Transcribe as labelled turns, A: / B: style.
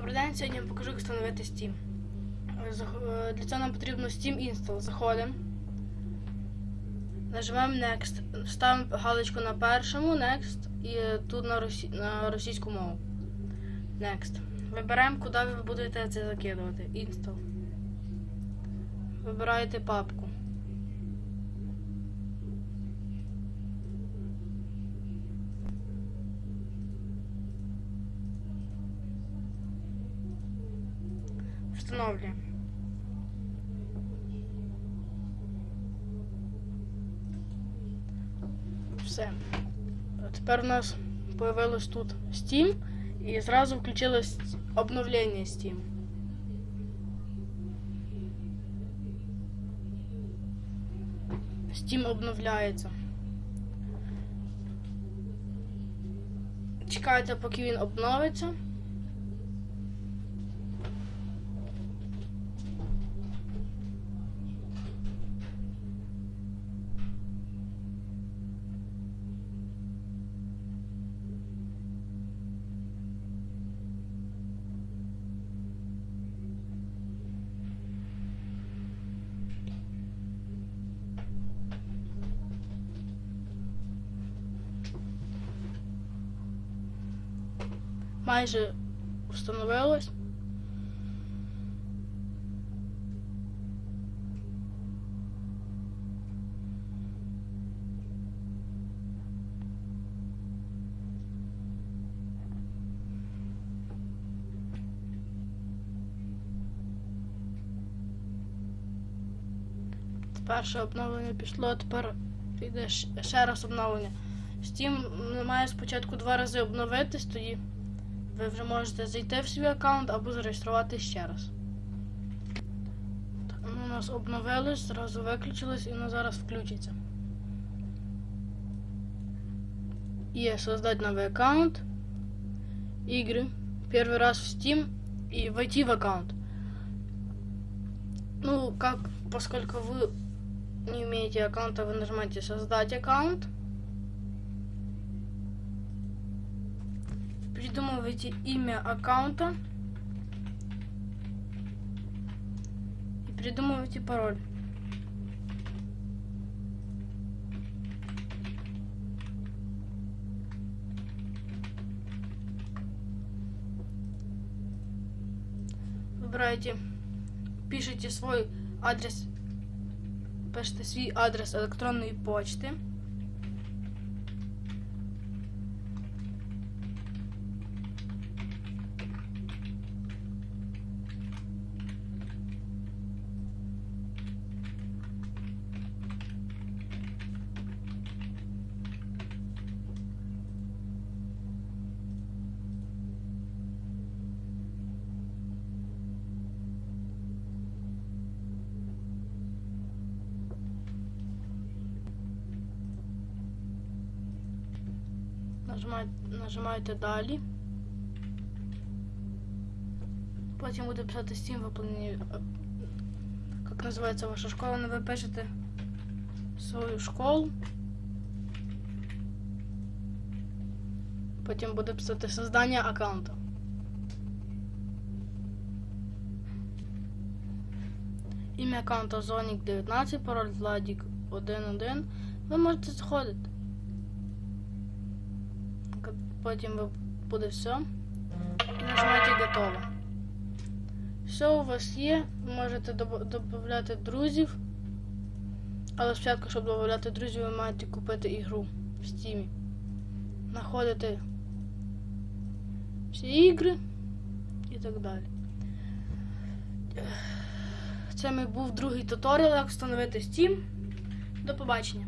A: Добрий день, сьогодні я покажу, як встановити Steam. Е, е, Для цього нам потрібно Steam Install. Заходимо. Нажимаємо Next. Ставимо галочку на першому Next і тут на, росі... на російську мову. Next. Вибираємо, куди ви будете це закидувати. Install. Вибираєте папку. Встановлюємо. Все. Тепер у нас появилось тут Steam і зразу включилось обновлення Steam. Steam обновляється. Чекайте, поки він обновиться. Майже встановилось. Перше обновлення пішло, тепер піде ще раз обновлення. Steam має спочатку два рази обновитись, тоді ви вже можете зайти в свій аккаунт або зареєструвати ще раз. Так, ну, у нас обновилось, зразу виключилось і воно зараз включиться. Є создать новый аккаунт, игры, первый раз в Steam и войти в аккаунт. Ну, как, поскольку вы не имеете аккаунта, вы нажимаете создать аккаунт. Придумываете имя аккаунта и придумываете пароль. Выбираете, пишите свой адрес, пишите свій адрес електронної почти. Нажимаєте, нажимаєте далі. Потім буде писати Steam виповнені. Як називається ваша школа, не ви пишете свою школу. Потім буде писати создання аккаунта. Ім'я аккаунта Зонік 19, пароль Владік 11. Ви можете заходити. Потім буде все. І нажимаєте готово. Все у вас є. Ви можете додати друзів. Але спочатку, щоб додати друзів, ви маєте купити ігру в Steam. Знаходите всі ігри і так далі. Це мій був другий туторіал, як встановити Steam. До побачення.